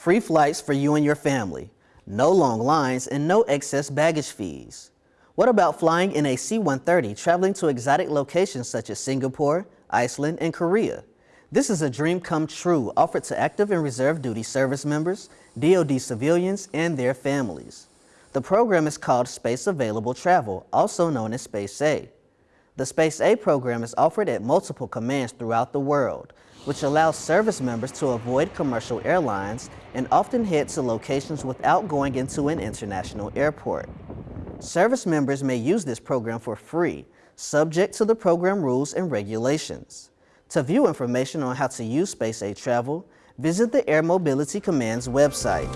Free flights for you and your family. No long lines and no excess baggage fees. What about flying in a C-130 traveling to exotic locations such as Singapore, Iceland, and Korea? This is a dream come true offered to active and reserve duty service members, DoD civilians, and their families. The program is called Space Available Travel, also known as Space A. The Space A program is offered at multiple commands throughout the world, which allows service members to avoid commercial airlines and often head to locations without going into an international airport. Service members may use this program for free, subject to the program rules and regulations. To view information on how to use Space A Travel, visit the Air Mobility Command's website.